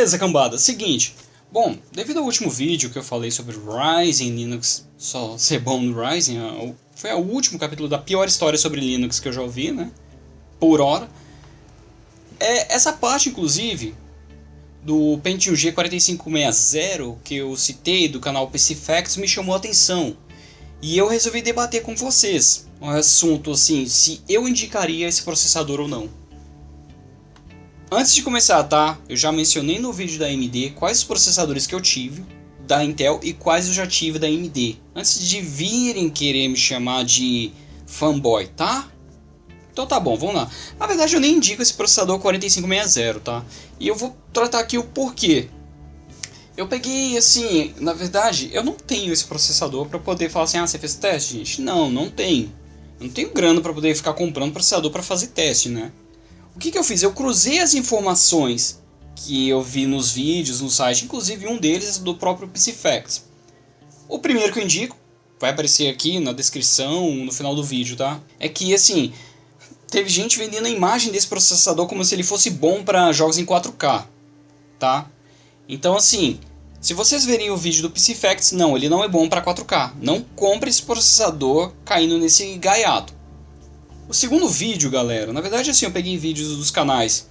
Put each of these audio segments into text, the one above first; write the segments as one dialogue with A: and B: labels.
A: Beleza, cambada. Seguinte. Bom, devido ao último vídeo que eu falei sobre Ryzen, Linux só ser bom no Ryzen, foi o último capítulo da pior história sobre Linux que eu já ouvi, né? Por hora. É, essa parte, inclusive, do Pentium G4560 que eu citei do canal PC Facts me chamou a atenção. E eu resolvi debater com vocês um assunto assim, se eu indicaria esse processador ou não. Antes de começar, tá? Eu já mencionei no vídeo da AMD quais os processadores que eu tive da Intel e quais eu já tive da AMD. Antes de virem querer me chamar de fanboy, tá? Então tá bom, vamos lá. Na verdade eu nem indico esse processador 4560, tá? E eu vou tratar aqui o porquê. Eu peguei assim, na verdade, eu não tenho esse processador para poder falar assim, ah, você fez teste, gente? Não, não tenho. Eu não tenho grana para poder ficar comprando processador para fazer teste, né? O que, que eu fiz? Eu cruzei as informações que eu vi nos vídeos, no site, inclusive um deles do próprio PCFacts. O primeiro que eu indico, vai aparecer aqui na descrição, no final do vídeo, tá? É que assim, teve gente vendendo a imagem desse processador como se ele fosse bom para jogos em 4K, tá? Então assim, se vocês verem o vídeo do PC Facts, não, ele não é bom para 4K. Não compre esse processador caindo nesse gaiato. O segundo vídeo, galera, na verdade assim, eu peguei vídeos dos canais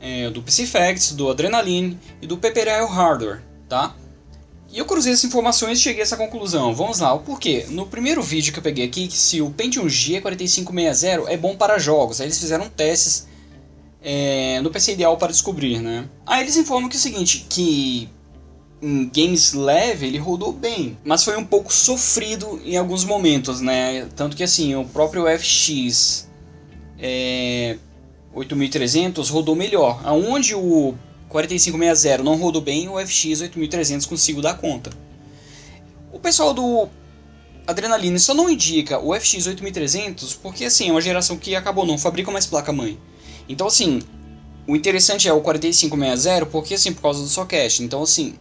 A: é, do PC Facts, do Adrenaline e do Pepperell Hardware, tá? E eu cruzei essas informações e cheguei a essa conclusão. Vamos lá, o porquê? No primeiro vídeo que eu peguei aqui, se o Pentium G4560 é bom para jogos, aí eles fizeram testes é, no PC Ideal para descobrir, né? Aí eles informam que é o seguinte, que em games leve ele rodou bem, mas foi um pouco sofrido em alguns momentos, né? Tanto que assim, o próprio FX é, 8300 rodou melhor. Aonde o 4560 não rodou bem, o FX 8300 consigo dar conta. O pessoal do Adrenaline só não indica o FX 8300 porque assim, é uma geração que acabou, não fabrica mais placa-mãe. Então assim, o interessante é o 4560 porque assim, por causa do socket. Então assim,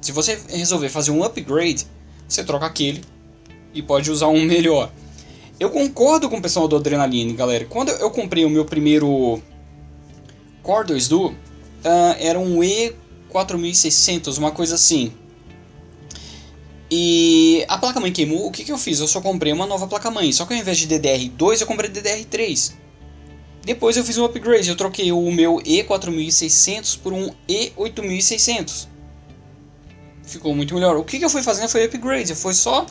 A: se você resolver fazer um upgrade, você troca aquele e pode usar um melhor. Eu concordo com o pessoal do Adrenaline, galera. Quando eu comprei o meu primeiro Core 2 Duo, uh, era um E4600, uma coisa assim. E a placa-mãe queimou, o que, que eu fiz? Eu só comprei uma nova placa-mãe, só que ao invés de DDR2 eu comprei DDR3. Depois eu fiz um upgrade, eu troquei o meu E4600 por um E8600. Ficou muito melhor. O que, que eu fui fazendo foi upgrade, foi só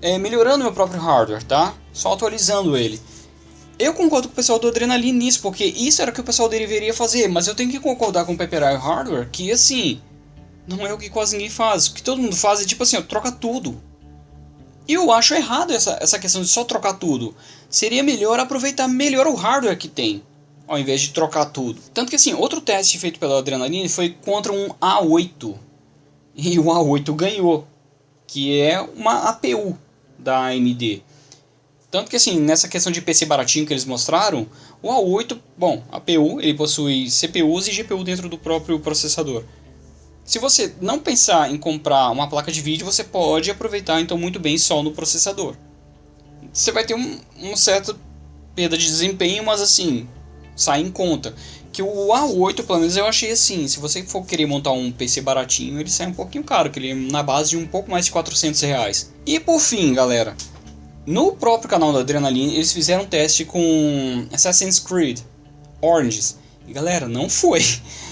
A: é, melhorando meu próprio hardware, tá? Só atualizando ele. Eu concordo com o pessoal do Adrenaline nisso, porque isso era o que o pessoal deveria fazer, mas eu tenho que concordar com o Pepper Hardware que assim, não é o que quase ninguém faz. O que todo mundo faz é tipo assim, ó, troca tudo. E eu acho errado essa, essa questão de só trocar tudo. Seria melhor aproveitar melhor o hardware que tem, ao invés de trocar tudo. Tanto que assim, outro teste feito pela Adrenaline foi contra um A8. E o A8 ganhou, que é uma APU da AMD. Tanto que assim, nessa questão de PC baratinho que eles mostraram, o A8, bom, APU, ele possui CPUs e GPU dentro do próprio processador. Se você não pensar em comprar uma placa de vídeo, você pode aproveitar então muito bem só no processador. Você vai ter um, um certo perda de desempenho, mas assim, sai em conta. Que o A8, pelo menos eu achei assim, se você for querer montar um PC baratinho, ele sai um pouquinho caro, que ele é na base de um pouco mais de 400 reais. E por fim, galera, no próprio canal da Adrenaline, eles fizeram um teste com Assassin's Creed Oranges. E galera, não foi.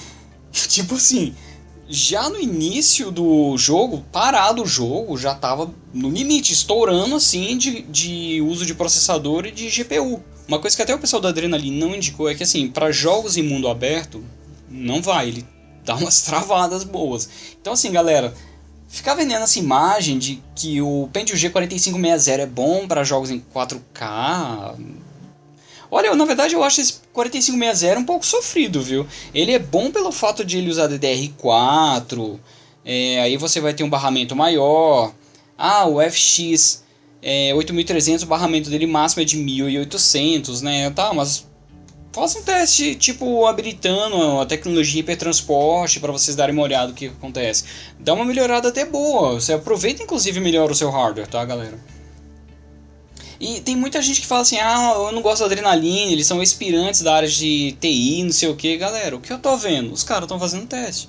A: tipo assim, já no início do jogo, parado o jogo, já tava no limite, estourando assim de, de uso de processador e de GPU. Uma coisa que até o pessoal da Adrenaline não indicou é que assim, para jogos em mundo aberto, não vai, ele dá umas travadas boas. Então assim, galera, Ficar vendendo essa imagem de que o Pentium G4560 é bom para jogos em 4K. Olha, na verdade eu acho esse 4560 um pouco sofrido, viu? Ele é bom pelo fato de ele usar DDR4, é, aí você vai ter um barramento maior. Ah, o FX é, 8300, o barramento dele máximo é de 1800, né? Tá, mas Faça um teste, tipo, habilitando a tecnologia hipertransporte para vocês darem uma olhada o que acontece. Dá uma melhorada até boa. Você aproveita, inclusive, melhor o seu hardware, tá, galera? E tem muita gente que fala assim, ah, eu não gosto da adrenalina, eles são aspirantes da área de TI, não sei o que. Galera, o que eu tô vendo? Os caras estão fazendo teste.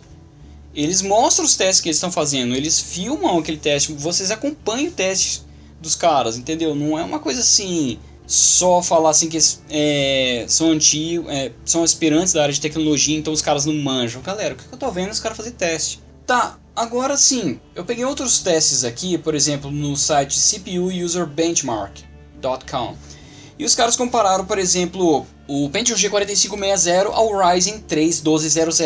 A: Eles mostram os testes que eles estão fazendo, eles filmam aquele teste, vocês acompanham o teste dos caras, entendeu? Não é uma coisa assim, só falar assim que é, são antigos, é, são aspirantes da área de tecnologia, então os caras não manjam. Galera, o que eu tô vendo é os caras fazer teste. Tá, agora sim, eu peguei outros testes aqui, por exemplo, no site CPU. E os caras compararam, por exemplo, o Pentium G4560 ao Ryzen 3 1200.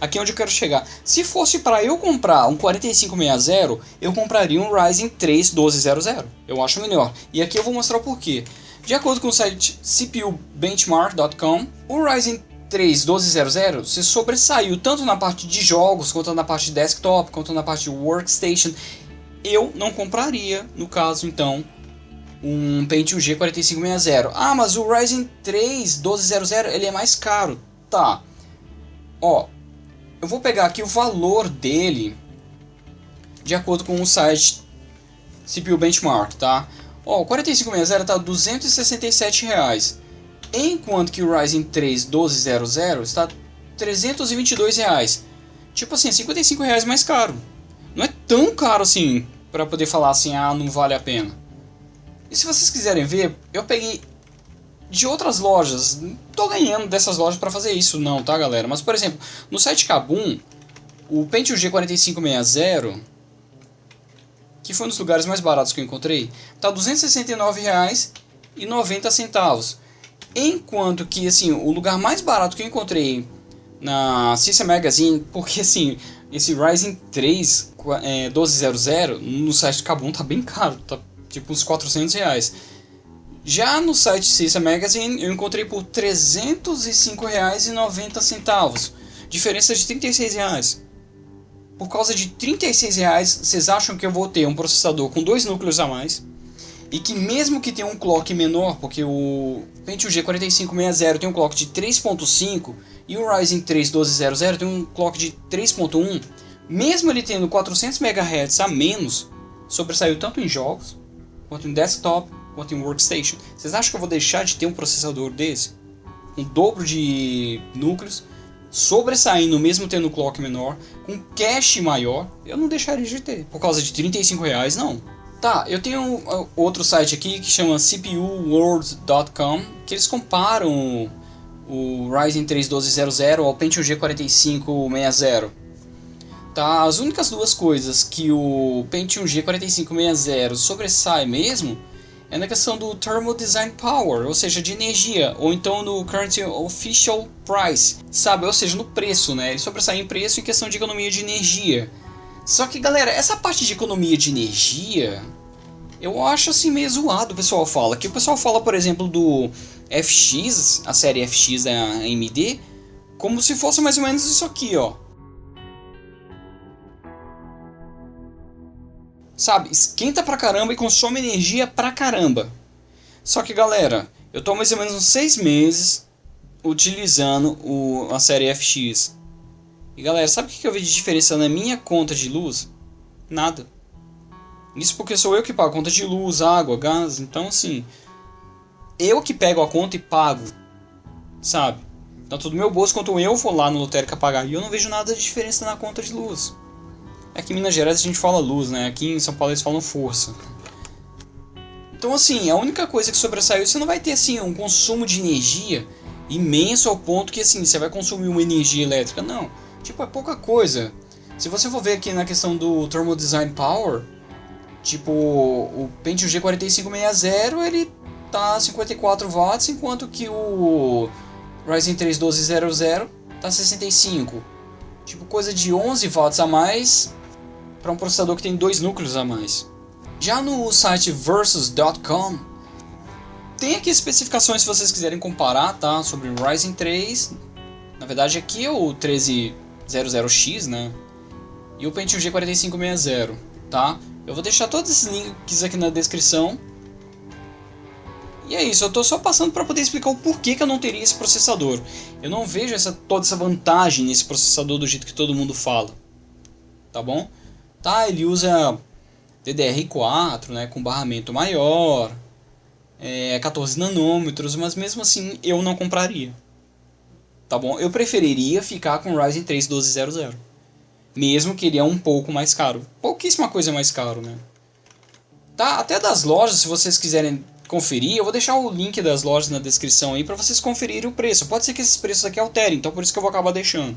A: Aqui é onde eu quero chegar. Se fosse para eu comprar um 4560, eu compraria um Ryzen 3 1200. Eu acho melhor. E aqui eu vou mostrar o porquê. De acordo com o site CPUBenchmark.com, o Ryzen 3 1200 se sobressaiu tanto na parte de jogos, quanto na parte de desktop, quanto na parte de workstation. Eu não compraria, no caso, então, um Pentium G4560. Ah, mas o Ryzen 3 1200 ele é mais caro. Tá. Ó, eu vou pegar aqui o valor dele de acordo com o site CPU Benchmark, tá? Ó, o 4560 tá 267 reais, enquanto que o Ryzen 3 1200 está 322 reais. Tipo assim, 55 reais mais caro. Não é tão caro assim para poder falar assim, ah, não vale a pena. E se vocês quiserem ver, eu peguei de outras lojas. Não tô ganhando dessas lojas para fazer isso não, tá galera? Mas por exemplo, no site Kabum, o Pentium G4560, que foi um dos lugares mais baratos que eu encontrei, tá R$ 269,90. Enquanto que assim, o lugar mais barato que eu encontrei na System Magazine, porque assim, esse Ryzen 3 é, 1200 no site Kabum tá bem caro, tá tipo uns 400 reais. Já no site Cissa Magazine eu encontrei por R$ 305,90, diferença de 36 reais. Por causa de 36 reais, vocês acham que eu vou ter um processador com dois núcleos a mais? E que mesmo que tenha um clock menor, porque o Pentium G4560 tem um clock de 3.5 e o Ryzen 3 1200 tem um clock de 3.1, mesmo ele tendo 400 MHz a menos, sobressaiu tanto em jogos quanto em desktop, quanto em workstation. Vocês acham que eu vou deixar de ter um processador desse? Um dobro de núcleos, sobressaindo mesmo tendo clock menor, com cache maior, eu não deixaria de ter. Por causa de 35 reais, não. Tá, eu tenho uh, outro site aqui que chama CPUWorld.com, que eles comparam o Ryzen 3 1200 ao Pentium G4560. Tá? As únicas duas coisas que o Pentium G4560 sobressai mesmo é na questão do Thermal Design Power, ou seja, de energia, ou então no Current Official Price, sabe? Ou seja, no preço, né? Ele sobressai em preço em questão de economia de energia. Só que, galera, essa parte de economia de energia, eu acho assim meio zoado o pessoal fala. Que o pessoal fala, por exemplo, do FX, a série FX da AMD, como se fosse mais ou menos isso aqui, ó. Sabe, esquenta pra caramba e consome energia pra caramba. Só que galera, eu tô mais ou menos uns 6 meses utilizando o, a série FX. E galera, sabe o que eu vi de diferença na minha conta de luz? Nada. Isso porque sou eu que pago conta de luz, água, gás, então assim. Eu que pego a conta e pago. Sabe? Tanto do meu bolso quanto eu vou lá no lotérica pagar. E eu não vejo nada de diferença na conta de luz. Aqui em Minas Gerais a gente fala luz, né? Aqui em São Paulo eles falam força. Então assim, a única coisa que sobressaiu, você não vai ter assim um consumo de energia imenso ao ponto que assim, você vai consumir uma energia elétrica, não. Tipo, é pouca coisa. Se você for ver aqui na questão do Thermal Design Power, tipo, o Pentium G4560, ele tá 54 watts, enquanto que o Ryzen 3 1200 tá 65. Tipo, coisa de 11 watts a mais para um processador que tem dois núcleos a mais. Já no site versus.com tem aqui especificações se vocês quiserem comparar, tá? Sobre o Ryzen 3. Na verdade aqui é o 1300X, né? E o Pentium G4560, tá? Eu vou deixar todos esses links aqui na descrição. E é isso, eu estou só passando para poder explicar o porquê que eu não teria esse processador. Eu não vejo essa, toda essa vantagem nesse processador do jeito que todo mundo fala. Tá bom? Tá, ele usa DDR4, né, com barramento maior. é, 14 nanômetros, mas mesmo assim eu não compraria. Tá bom? Eu preferiria ficar com o Ryzen 3 1200. Mesmo que ele é um pouco mais caro. Pouquíssima coisa mais caro, né? Tá, até das lojas, se vocês quiserem conferir, eu vou deixar o link das lojas na descrição aí para vocês conferirem o preço. Pode ser que esses preços aqui alterem, então por isso que eu vou acabar deixando.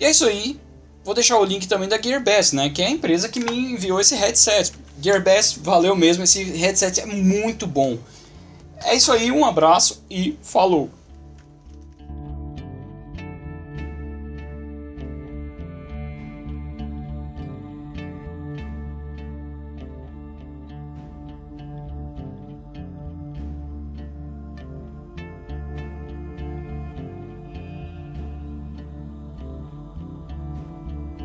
A: E é isso aí. Vou deixar o link também da Gearbest, né, que é a empresa que me enviou esse headset. Gearbest, valeu mesmo, esse headset é muito bom. É isso aí, um abraço e falou!